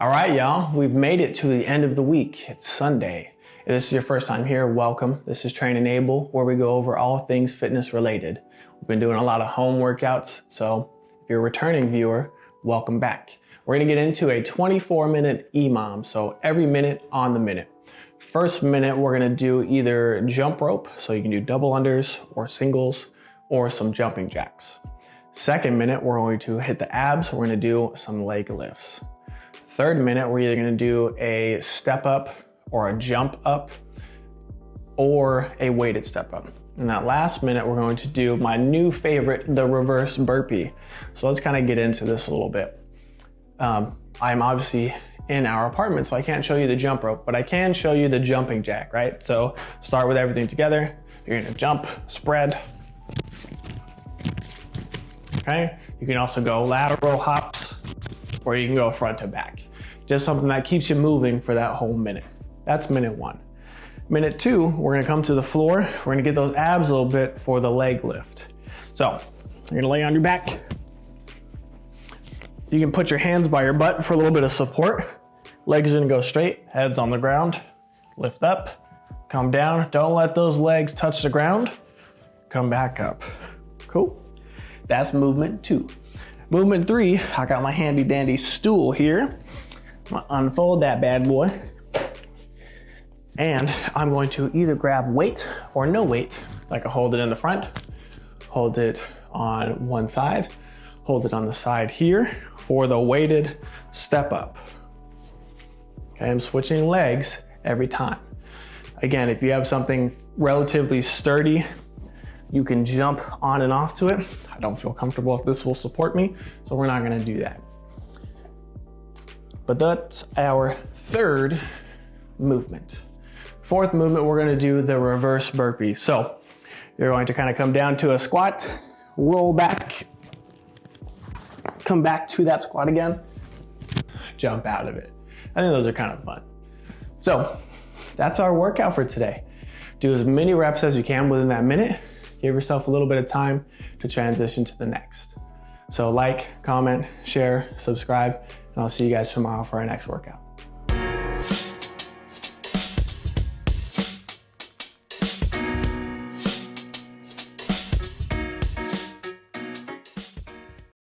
All right, y'all, we've made it to the end of the week. It's Sunday. If this is your first time here, welcome. This is Train Enable, where we go over all things fitness related. We've been doing a lot of home workouts, so if you're a returning viewer, welcome back. We're gonna get into a 24 minute EMOM, so every minute on the minute. First minute, we're gonna do either jump rope, so you can do double unders or singles, or some jumping jacks. Second minute, we're going to hit the abs. We're gonna do some leg lifts. Third minute, we're either gonna do a step up or a jump up or a weighted step up. In that last minute, we're going to do my new favorite, the reverse burpee. So let's kind of get into this a little bit. Um, I'm obviously in our apartment, so I can't show you the jump rope, but I can show you the jumping jack, right? So start with everything together. You're gonna jump, spread. Okay, you can also go lateral hops, or you can go front to back. Just something that keeps you moving for that whole minute. That's minute one. Minute two, we're gonna come to the floor. We're gonna get those abs a little bit for the leg lift. So you're gonna lay on your back. You can put your hands by your butt for a little bit of support. Legs are gonna go straight, heads on the ground. Lift up, come down. Don't let those legs touch the ground. Come back up. Cool. That's movement two. Movement three, I got my handy dandy stool here. I'm gonna unfold that bad boy. And I'm going to either grab weight or no weight. Like I hold it in the front, hold it on one side, hold it on the side here for the weighted step up. Okay, I'm switching legs every time. Again, if you have something relatively sturdy, you can jump on and off to it. I don't feel comfortable if this will support me, so we're not gonna do that. But that's our third movement. Fourth movement, we're gonna do the reverse burpee. So you're going to kind of come down to a squat, roll back, come back to that squat again, jump out of it. I think those are kind of fun. So that's our workout for today. Do as many reps as you can within that minute. Give yourself a little bit of time to transition to the next. So like, comment, share, subscribe, and I'll see you guys tomorrow for our next workout.